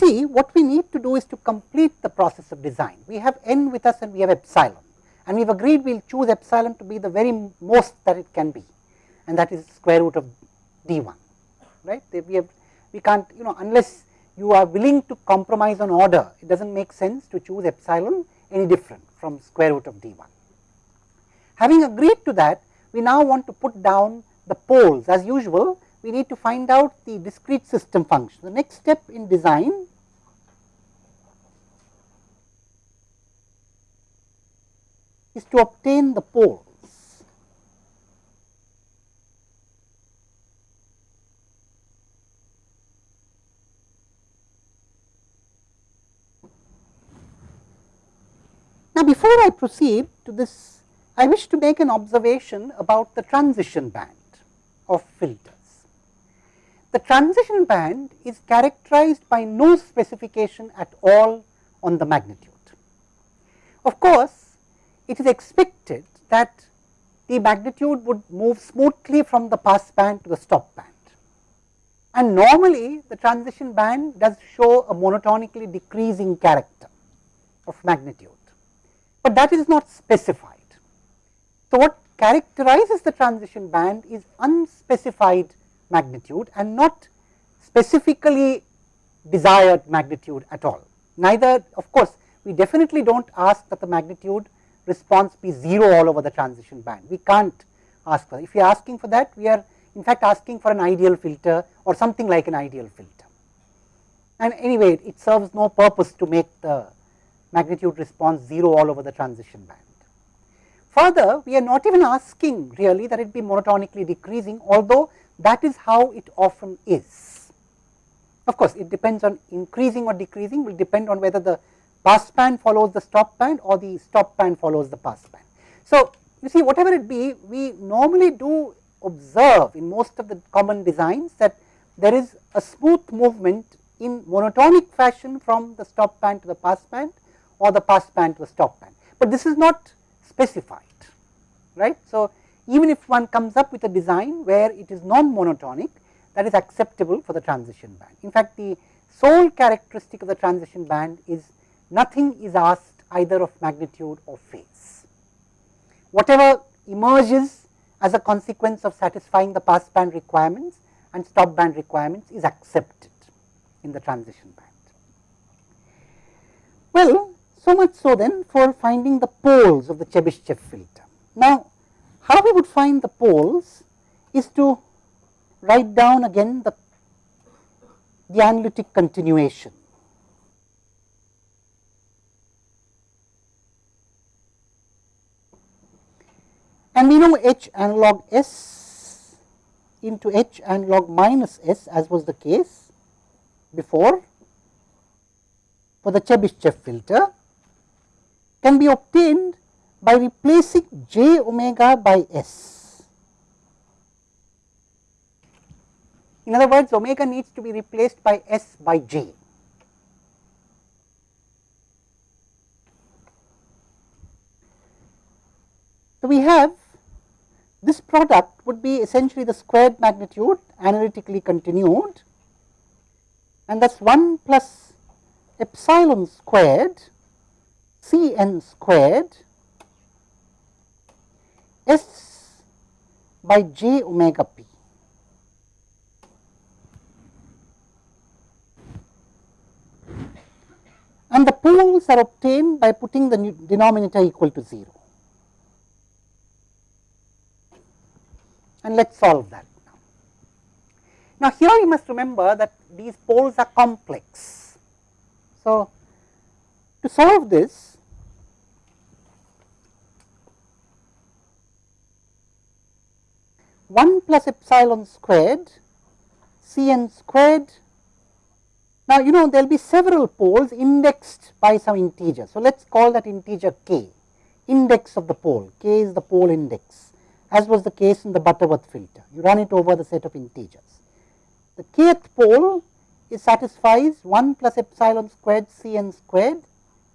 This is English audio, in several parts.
See what we need to do is to complete the process of design. We have n with us and we have epsilon and we have agreed we will choose epsilon to be the very most that it can be and that is square root of d 1 right. We have we can't you know unless you are willing to compromise on order it does not make sense to choose epsilon any different from square root of d 1. Having agreed to that we now want to put down the poles as usual we need to find out the discrete system function. The next step in design is to obtain the poles. Now, before I proceed to this, I wish to make an observation about the transition band of filters. The transition band is characterized by no specification at all on the magnitude. Of course, it is expected that the magnitude would move smoothly from the pass band to the stop band. And normally, the transition band does show a monotonically decreasing character of magnitude, but that is not specified. So, what characterizes the transition band is unspecified magnitude and not specifically desired magnitude at all. Neither of course, we definitely do not ask that the magnitude response be 0 all over the transition band. We can't ask for that. If you are asking for that, we are in fact asking for an ideal filter or something like an ideal filter. And anyway, it serves no purpose to make the magnitude response 0 all over the transition band. Further, we are not even asking really that it be monotonically decreasing, although that is how it often is. Of course, it depends on increasing or decreasing will depend on whether the pass band follows the stop band or the stop band follows the pass band. So, you see whatever it be we normally do observe in most of the common designs that there is a smooth movement in monotonic fashion from the stop band to the pass band or the pass band to the stop band, but this is not specified right. So, even if one comes up with a design where it is non-monotonic that is acceptable for the transition band. In fact, the sole characteristic of the transition band is nothing is asked either of magnitude or phase. Whatever emerges as a consequence of satisfying the pass band requirements and stop band requirements is accepted in the transition band. Well, so much so then for finding the poles of the Chebyshev filter. Now, how we would find the poles is to write down again the, the analytic continuation. And we know h analog s into h analog minus s as was the case before for the Chebyshev filter can be obtained by replacing j omega by s. In other words, omega needs to be replaced by s by j. So, we have this product would be essentially the squared magnitude analytically continued and that is 1 plus epsilon squared C n squared S by j omega p. And the poles are obtained by putting the denominator equal to 0. And let us solve that. Now, here you must remember that these poles are complex. So, to solve this 1 plus epsilon squared C n squared. Now, you know there will be several poles indexed by some integer. So, let us call that integer k, index of the pole, k is the pole index as was the case in the Butterworth filter. You run it over the set of integers. The kth pole is satisfies 1 plus epsilon squared C n squared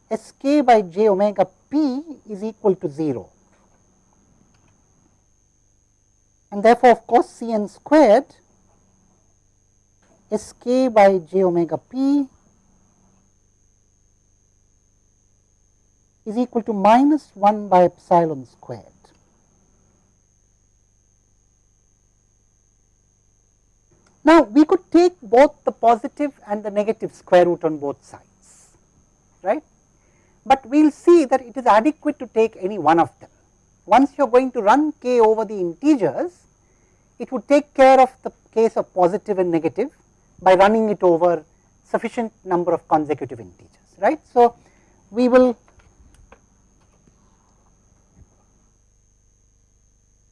S k by j omega p is equal to 0. and therefore, of course, C n squared s k by j omega p is equal to minus 1 by epsilon squared. Now, we could take both the positive and the negative square root on both sides, right. But we will see that it is adequate to take any one of them. Once you are going to run k over the integers, it would take care of the case of positive and negative by running it over sufficient number of consecutive integers, right. So, we will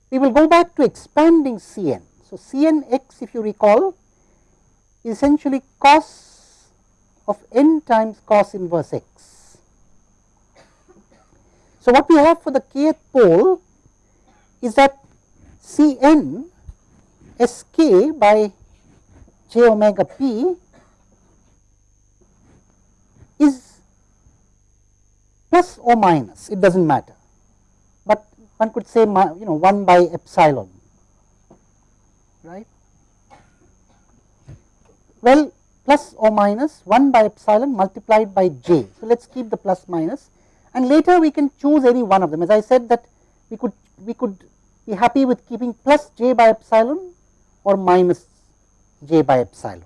we will go back to expanding Cn so, C n x if you recall essentially cos of n times cos inverse x. So, what we have for the kth pole is that C n S k by j omega p is plus or minus it does not matter, but one could say you know 1 by epsilon right. Well, plus or minus 1 by epsilon multiplied by j. So, let us keep the plus minus and later we can choose any one of them as I said that we could we could be happy with keeping plus j by epsilon or minus j by epsilon.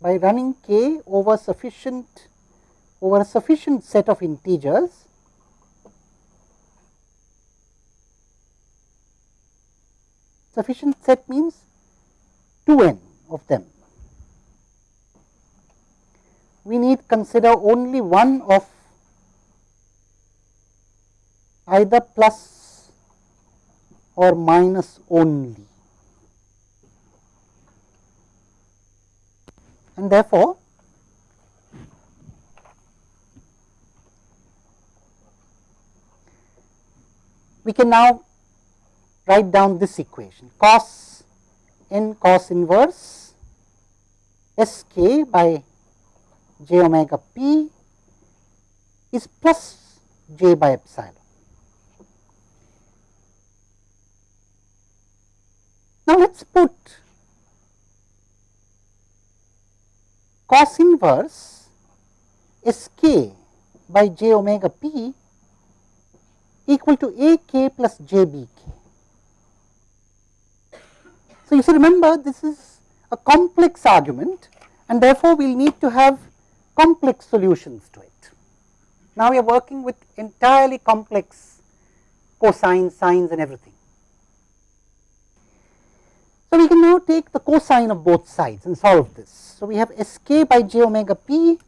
By running k over sufficient over a sufficient set of integers sufficient set means 2n of them. We need consider only one of either plus or minus only. And therefore, we can now write down this equation cos n cos inverse s k by j omega p is plus j by epsilon. Now, let us put cos inverse s k by j omega p equal to a k plus j b k. So, you should remember this is a complex argument and therefore, we will need to have complex solutions to it. Now, we are working with entirely complex cosines, sines and everything. So, we can now take the cosine of both sides and solve this. So, we have s k by j omega p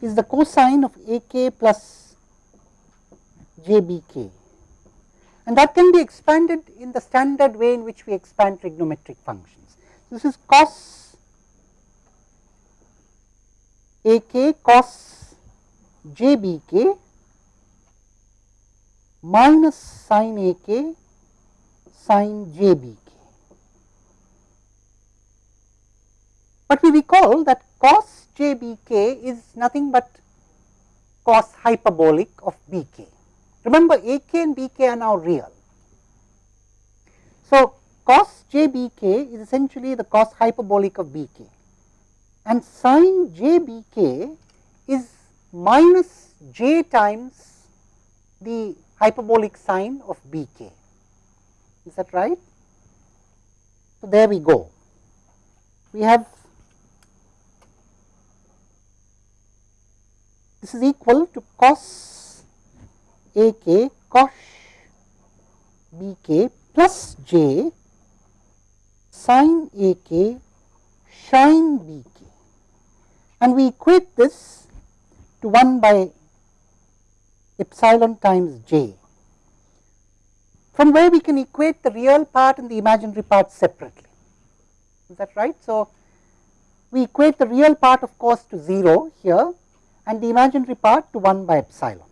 is the cosine of a k plus j b k and that can be expanded in the standard way in which we expand trigonometric functions. This is cos a k cos j b k minus sin a k sin j b k. But we recall that cos j b k is nothing but cos hyperbolic of b k. Remember a k and b k are now real. So, cos j b k is essentially the cos hyperbolic of b k and sin j b k is minus j times the hyperbolic sine of b k. Is that right? So, there we go. We have this is equal to cos a k cos b k plus j sin a k sin b k and we equate this to 1 by epsilon times j, from where we can equate the real part and the imaginary part separately. Is that right? So, we equate the real part of course to 0 here and the imaginary part to 1 by epsilon.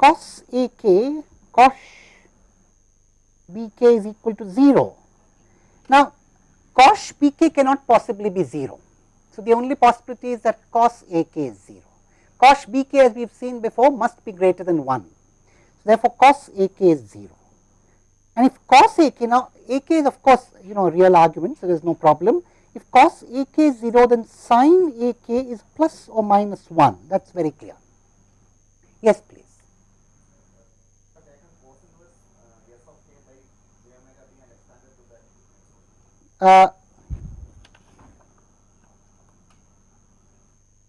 Cos a k cos b k is equal to 0. Now, cos b k cannot possibly be 0. So, the only possibility is that cos a k is 0. Cos b k as we have seen before must be greater than 1. So, therefore, cos a k is 0. And if cos a k now a k is of course you know real argument, so there is no problem. If cos a k is 0 then sin a k is plus or minus 1 that is very clear. Yes please. Uh,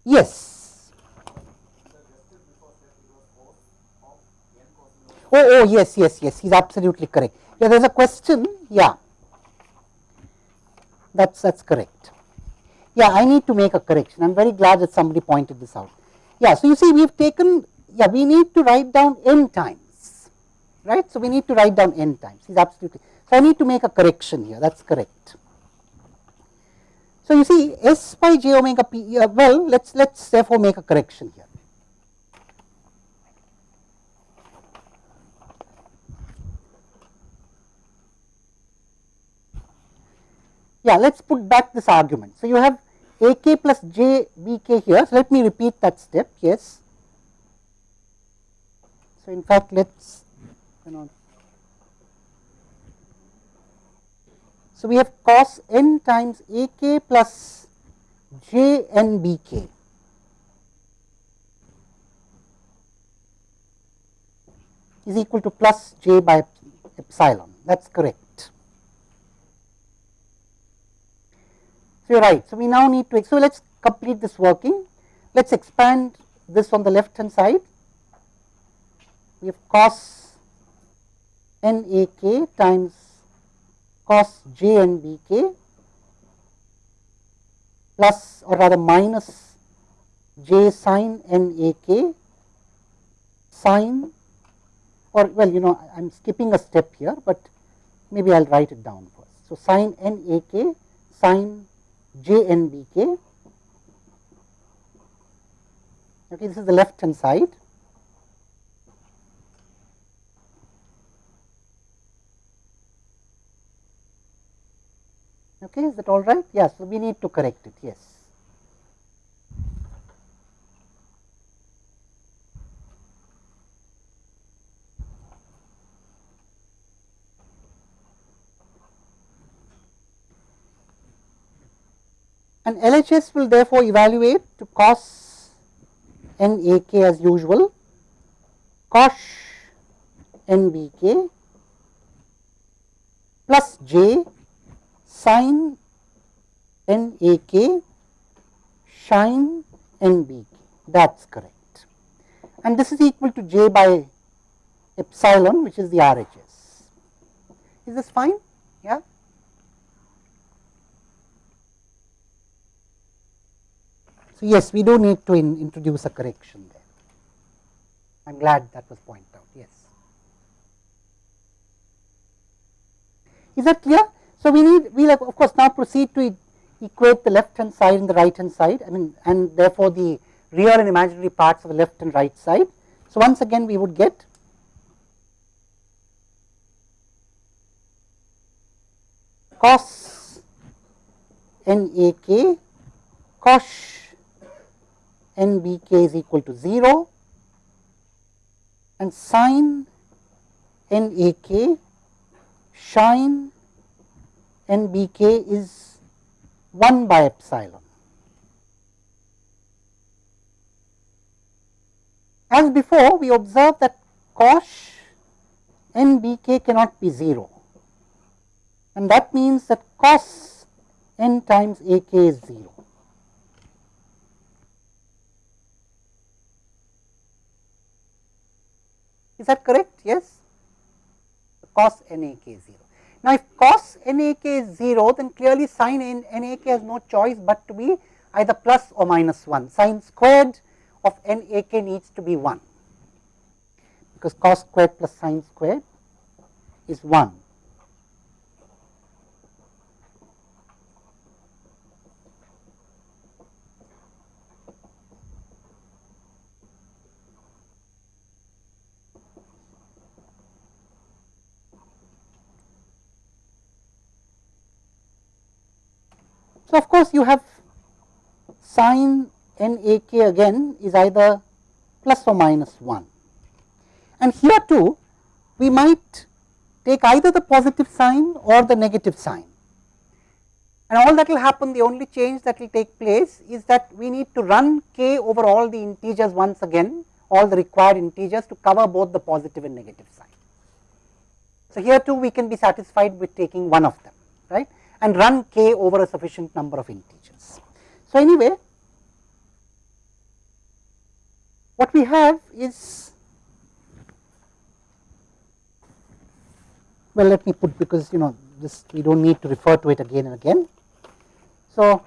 yes. Oh, oh, yes, yes, yes, he's absolutely correct. Yeah, there's a question. Yeah, that's that's correct. Yeah, I need to make a correction. I'm very glad that somebody pointed this out. Yeah, so you see, we've taken. Yeah, we need to write down n times, right? So we need to write down n times. He's absolutely. So I need to make a correction here. That's correct. So you see, s by j omega p. Uh, well, let's let's therefore make a correction here. Yeah, let us put back this argument. So, you have a k plus j b k here. So, let me repeat that step, yes. So, in fact, let us So, we have cos n times a k plus j n b k. is equal to plus j by epsilon that is correct. So, you are right. So, we now need to, so let us complete this working. Let us expand this on the left hand side. We have cos n a k times cos j n b k plus or rather minus j sin n a k sin or well you know I am skipping a step here, but maybe I will write it down first. So, sin n a k sin JNBK. Okay, this is the left hand side. Okay, is that all right? Yes, so we need to correct it. Yes. and LHS will therefore evaluate to cos n a k as usual, cos n b k plus j sin n a k sin n b k that is correct and this is equal to j by epsilon which is the RHS. Is this fine? Yeah. So, yes we do need to in introduce a correction there. I am glad that was pointed out, yes. Is that clear? So, we need we of course now proceed to equate the left hand side and the right hand side I mean and therefore, the real and imaginary parts of the left and right side. So, once again we would get cos n a k cos n b k is equal to 0 and sin n a k sin n b k is 1 by epsilon. As before we observe that cos n b k cannot be 0 and that means that cos n times a k is 0. Is that correct? Yes. Cos n a k is 0. Now, if cos n a k is 0, then clearly sin n, n a k has no choice but to be either plus or minus 1. Sin squared of n a k needs to be 1, because cos squared plus sin squared is 1. So, of course, you have sin n a k again is either plus or minus 1 and here too we might take either the positive sign or the negative sign. And all that will happen the only change that will take place is that we need to run k over all the integers once again all the required integers to cover both the positive and negative sign. So, here too we can be satisfied with taking one of them right and run k over a sufficient number of integers. So, anyway what we have is well let me put because you know this we do not need to refer to it again and again. So,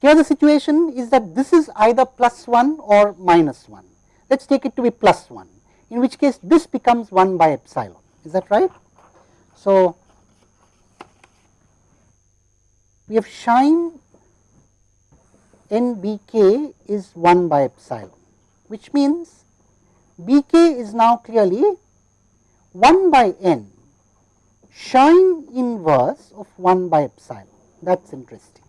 here the situation is that this is either plus 1 or minus 1. Let us take it to be plus 1, in which case this becomes 1 by epsilon. Is that right? So, we have shine n b k is 1 by epsilon, which means b k is now clearly 1 by n shine inverse of 1 by epsilon that is interesting.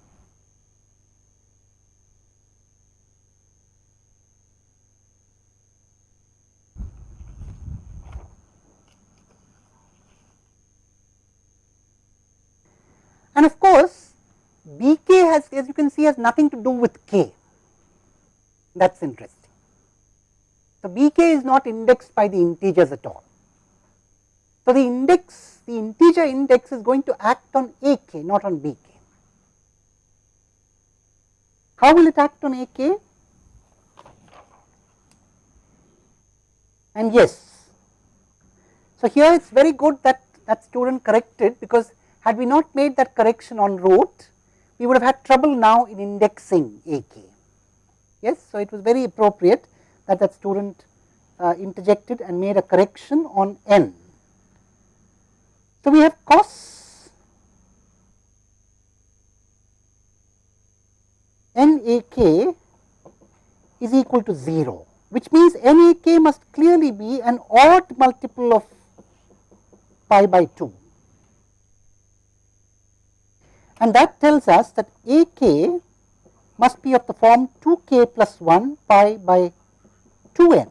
And of course, B k has as you can see has nothing to do with k that is interesting. So, B k is not indexed by the integers at all. So, the index the integer index is going to act on A k not on B k. How will it act on A k? And yes, so here it is very good that that student corrected because had we not made that correction on root, we would have had trouble now in indexing A k. Yes, so it was very appropriate that that student uh, interjected and made a correction on n. So, we have cos n a k is equal to 0, which means n a k must clearly be an odd multiple of pi by 2. And that tells us that a k must be of the form 2 k plus 1 pi by 2 n.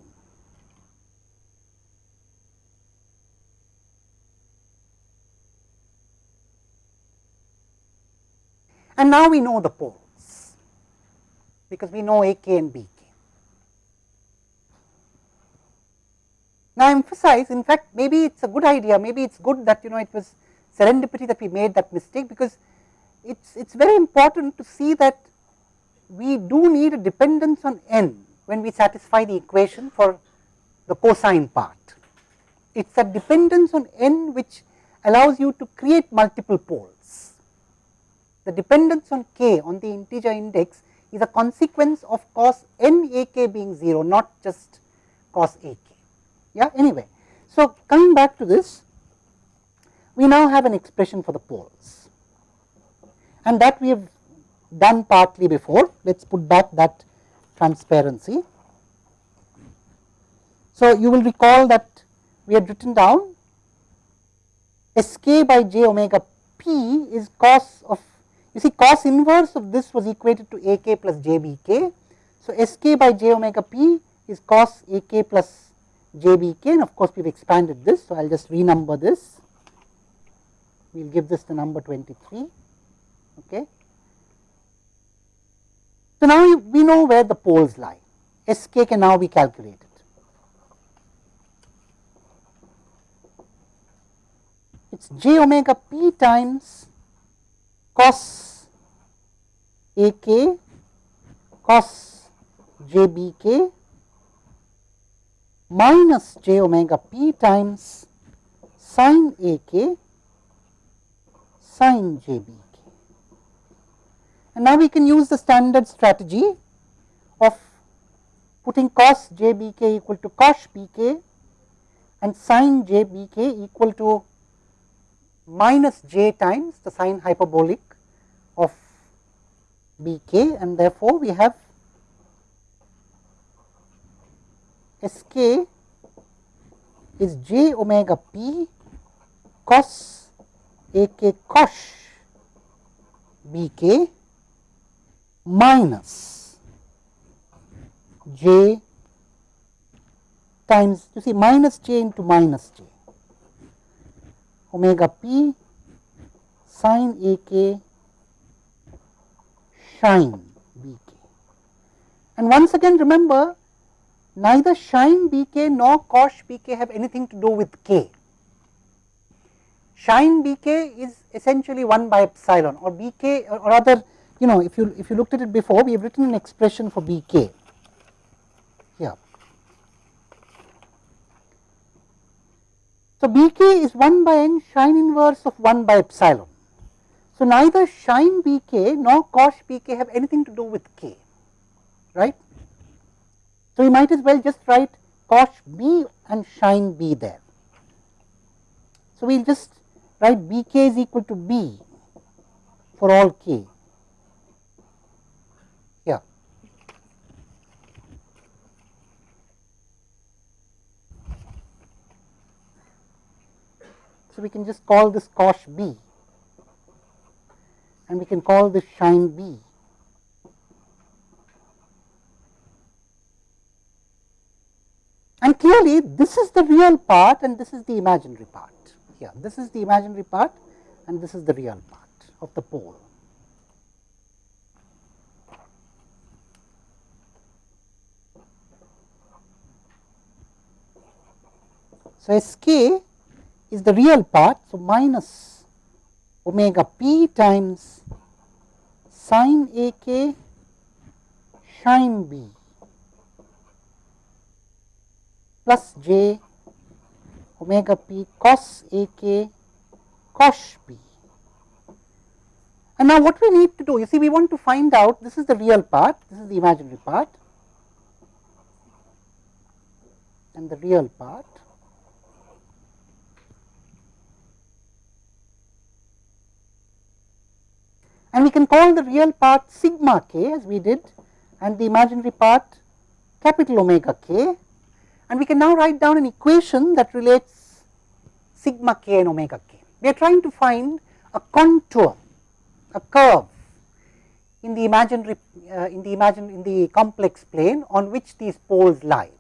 And now we know the poles, because we know A k and B k. Now, I emphasize in fact, maybe it is a good idea, maybe it is good that you know it was serendipity that we made that mistake, because it is it is very important to see that we do need a dependence on n when we satisfy the equation for the cosine part. It is a dependence on n which allows you to create multiple poles the dependence on k on the integer index is a consequence of cos n a k being 0 not just cos a k. Yeah, anyway. So, coming back to this we now have an expression for the poles and that we have done partly before let us put back that transparency. So, you will recall that we had written down s k by j omega p is cos of you see cos inverse of this was equated to a k plus j b k. So, s k by j omega p is cos a k plus j b k and of course, we have expanded this. So, I will just renumber this, we will give this the number 23. Okay. So, now we know where the poles lie, s k can now be calculated. It is j omega p times cos a k cos j b k minus j omega p times sin a k sin j b. And now we can use the standard strategy of putting cos j b k equal to cos b k and sin j b k equal to minus j times the sine hyperbolic of b k. And therefore, we have S k is j omega p cos a k cos b k minus j times you see minus j into minus j omega p sin a k shine b k. And once again remember neither shine b k nor cosh b k have anything to do with k. Shine b k is essentially 1 by epsilon or b k or rather you know if you if you looked at it before we have written an expression for b k here. So, b k is 1 by n shine inverse of 1 by epsilon. So, neither shine b k nor cosh b k have anything to do with k right. So, we might as well just write cosh b and shine b there. So, we will just write b k is equal to b for all k So, we can just call this cosh B and we can call this shine B. And clearly, this is the real part and this is the imaginary part. Here, this is the imaginary part and this is the real part of the pole. So, S k is the real part. So, minus omega p times sin a k shine b plus j omega p cos a k cosh b. And now, what we need to do, you see we want to find out this is the real part, this is the imaginary part and the real part and we can call the real part sigma k as we did and the imaginary part capital omega k and we can now write down an equation that relates sigma k and omega k. We are trying to find a contour, a curve in the imaginary uh, in the imagine in the complex plane on which these poles lie.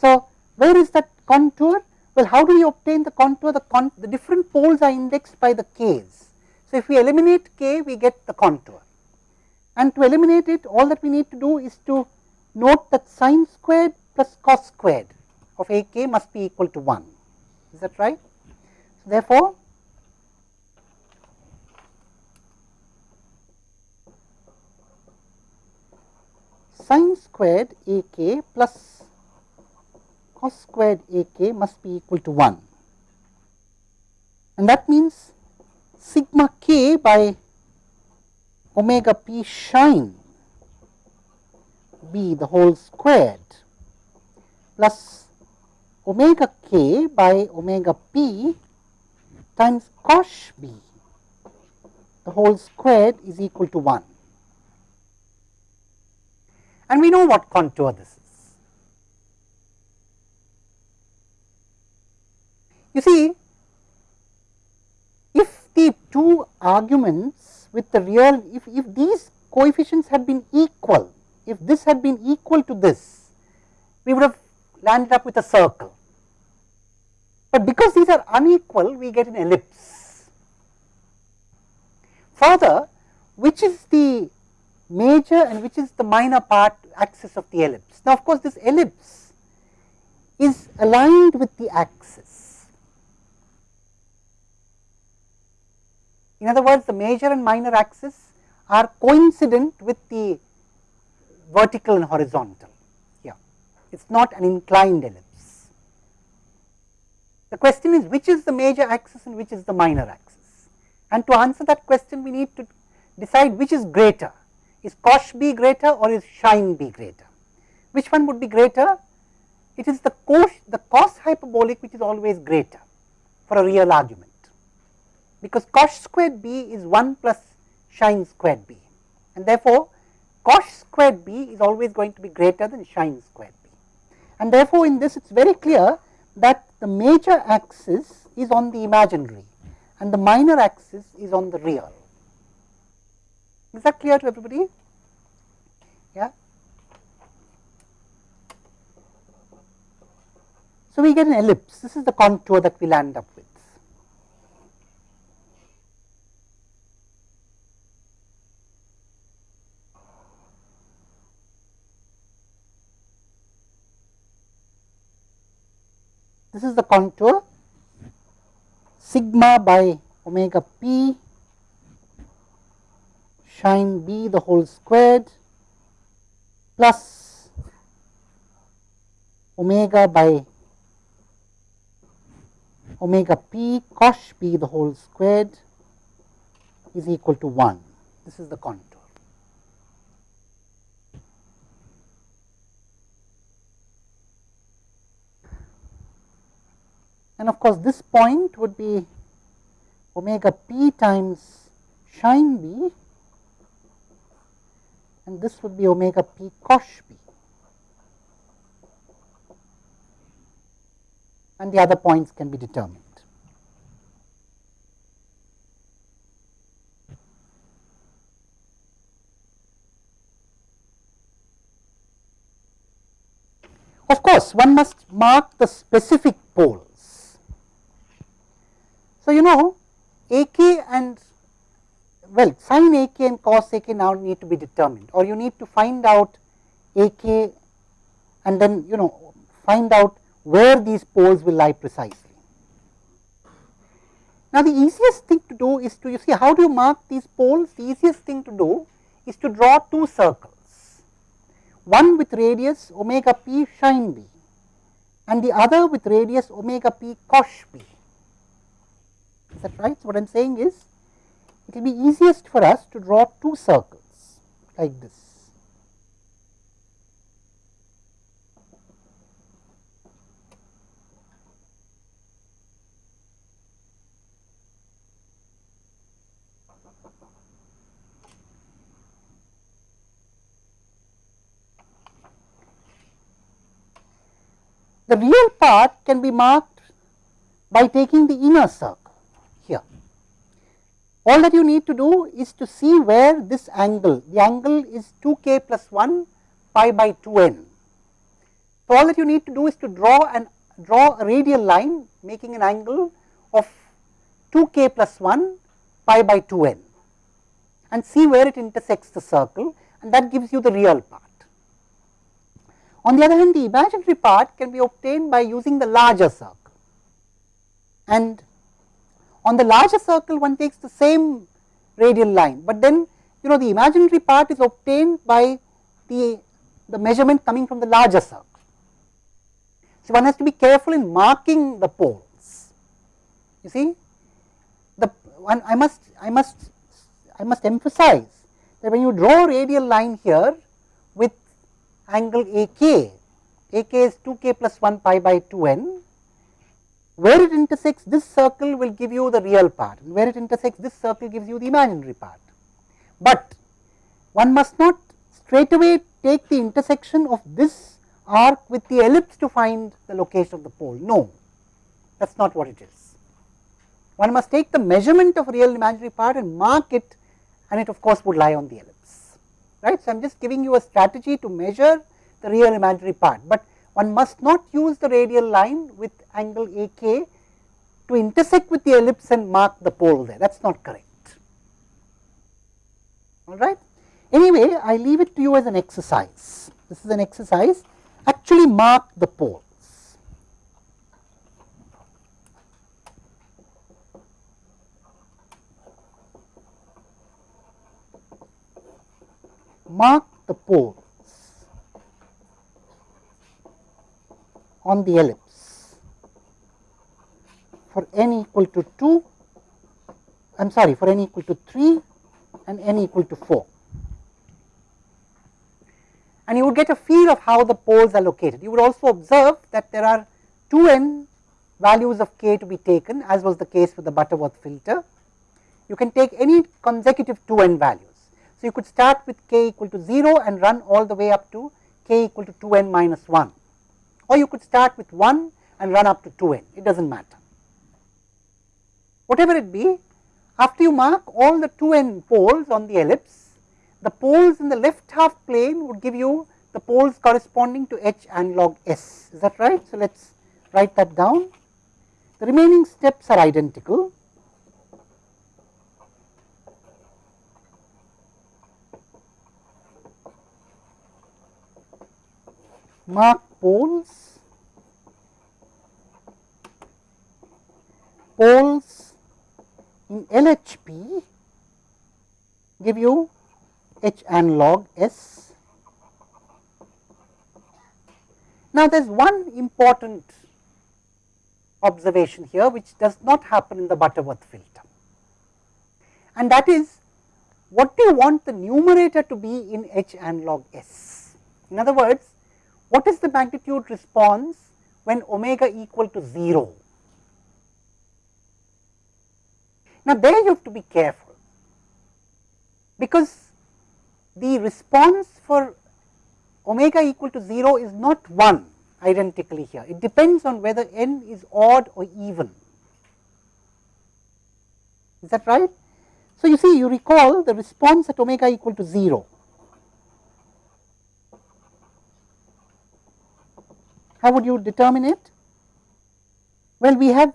So, where is that contour? Well, how do we obtain the contour? The, con the different poles are indexed by the k's. So, if we eliminate k, we get the contour. And to eliminate it, all that we need to do is to note that sine squared plus cos squared of a k must be equal to 1. Is that right? So, therefore, sine squared a k plus cos squared a k must be equal to 1 and that means sigma k by omega p shine b the whole squared plus omega k by omega p times cosh b the whole squared is equal to 1. And we know what contour this is. You see, if the two arguments with the real, if, if these coefficients had been equal, if this had been equal to this, we would have landed up with a circle. But because these are unequal, we get an ellipse. Further, which is the major and which is the minor part axis of the ellipse? Now, of course, this ellipse is aligned with the axis In other words, the major and minor axis are coincident with the vertical and horizontal. Yeah, it is not an inclined ellipse. The question is which is the major axis and which is the minor axis. And to answer that question, we need to decide which is greater. Is cosh b greater or is shine b greater? Which one would be greater? It is the cos, the cos hyperbolic which is always greater for a real argument because cosh squared b is 1 plus shine squared b and therefore, cosh squared b is always going to be greater than shine squared b. And therefore, in this it is very clear that the major axis is on the imaginary and the minor axis is on the real. Is that clear to everybody? Yeah. So, we get an ellipse. This is the contour that we land up with. This is the contour sigma by omega p shine b the whole squared plus omega by omega p cosh b the whole squared is equal to 1. This is the contour. And of course, this point would be omega p times shine b and this would be omega p cosh b and the other points can be determined. Of course, one must mark the specific pole so, you know a k and well sin a k and cos a k now need to be determined or you need to find out a k and then you know find out where these poles will lie precisely. Now, the easiest thing to do is to you see how do you mark these poles? The easiest thing to do is to draw two circles, one with radius omega p sin b and the other with radius omega p cos b. That right? So, what I am saying is it will be easiest for us to draw two circles like this. The real part can be marked by taking the inner circle. All that you need to do is to see where this angle, the angle is 2 k plus 1 pi by 2 n. So, all that you need to do is to draw and draw a radial line making an angle of 2 k plus 1 pi by 2 n and see where it intersects the circle and that gives you the real part. On the other hand, the imaginary part can be obtained by using the larger circle and on the larger circle one takes the same radial line, but then you know the imaginary part is obtained by the, the measurement coming from the larger circle. So, one has to be careful in marking the poles. You see, the one I must I must I must emphasize that when you draw a radial line here with angle AK, AK is 2k plus 1 pi by 2n where it intersects this circle will give you the real part, and where it intersects this circle gives you the imaginary part. But one must not straight away take the intersection of this arc with the ellipse to find the location of the pole. No, that is not what it is. One must take the measurement of real imaginary part and mark it and it of course would lie on the ellipse, right. So, I am just giving you a strategy to measure the real imaginary part, but one must not use the radial line with angle A k to intersect with the ellipse and mark the pole there. That is not correct. All right. Anyway, I leave it to you as an exercise. This is an exercise. Actually mark the poles. Mark the pole on the ellipse for n equal to 2 I am sorry for n equal to 3 and n equal to 4 and you would get a feel of how the poles are located. You would also observe that there are 2 n values of k to be taken as was the case with the Butterworth filter. You can take any consecutive 2 n values. So, you could start with k equal to 0 and run all the way up to k equal to 2 n minus 1 or you could start with 1 and run up to 2n, it does not matter. whatever it be after you mark all the 2 n poles on the ellipse, the poles in the left half plane would give you the poles corresponding to h analog s, is that right? So, let us write that down. The remaining steps are identical. Mark poles, poles in LHP give you H analog S. Now, there is one important observation here which does not happen in the Butterworth filter and that is what do you want the numerator to be in H analog S. In other words, what is the magnitude response when omega equal to 0? Now, there you have to be careful because the response for omega equal to 0 is not 1 identically here. It depends on whether n is odd or even. Is that right? So, you see you recall the response at omega equal to 0. How would you determine it? Well, we have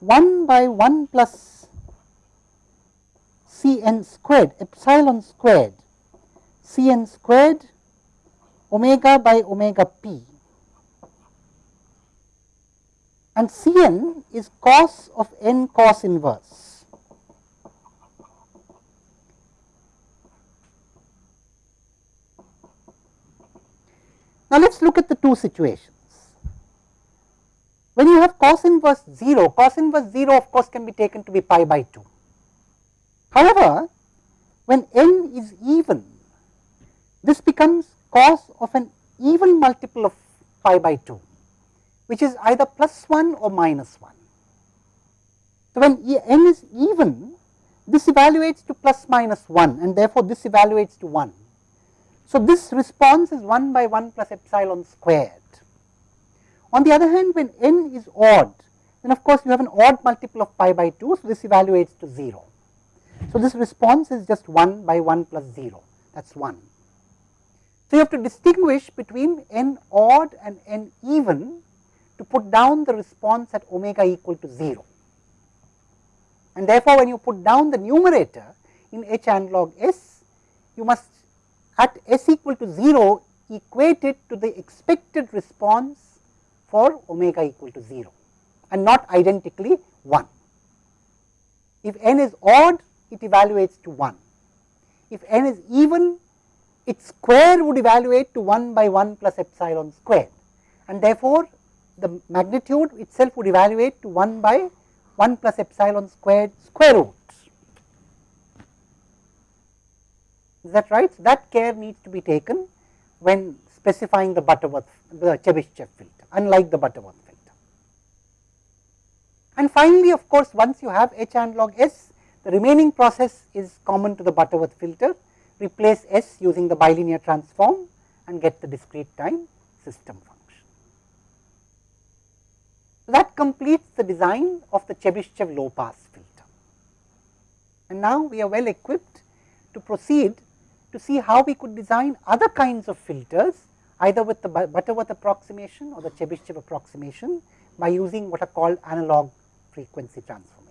1 by 1 plus C n squared epsilon squared C n squared omega by omega p and C n is cos of n cos inverse. Now, let us look at the two situations. When you have cos inverse 0, cos inverse 0 of course can be taken to be pi by 2. However, when n is even, this becomes cos of an even multiple of pi by 2 which is either plus 1 or minus 1. So, when n is even this evaluates to plus minus 1 and therefore, this evaluates to 1. So, this response is 1 by 1 plus epsilon squared. On the other hand when n is odd then of course, you have an odd multiple of pi by 2. So, this evaluates to 0. So, this response is just 1 by 1 plus 0 that is 1. So, you have to distinguish between n odd and n even to put down the response at omega equal to 0. And therefore, when you put down the numerator in h analog s, you must at s equal to 0 equate it to the expected response for omega equal to 0 and not identically 1. If n is odd, it evaluates to 1. If n is even, its square would evaluate to 1 by 1 plus epsilon squared and therefore, the magnitude itself would evaluate to 1 by 1 plus epsilon squared square root. Is that right? So, that care needs to be taken when specifying the Butterworth, the Chebyshev filter, unlike the Butterworth filter. And finally, of course, once you have H analog S, the remaining process is common to the Butterworth filter, replace S using the bilinear transform and get the discrete time system function. That completes the design of the Chebyshev low pass filter. And now we are well equipped to proceed to see how we could design other kinds of filters either with the Butterworth approximation or the Chebyshev approximation by using what are called analog frequency transforms.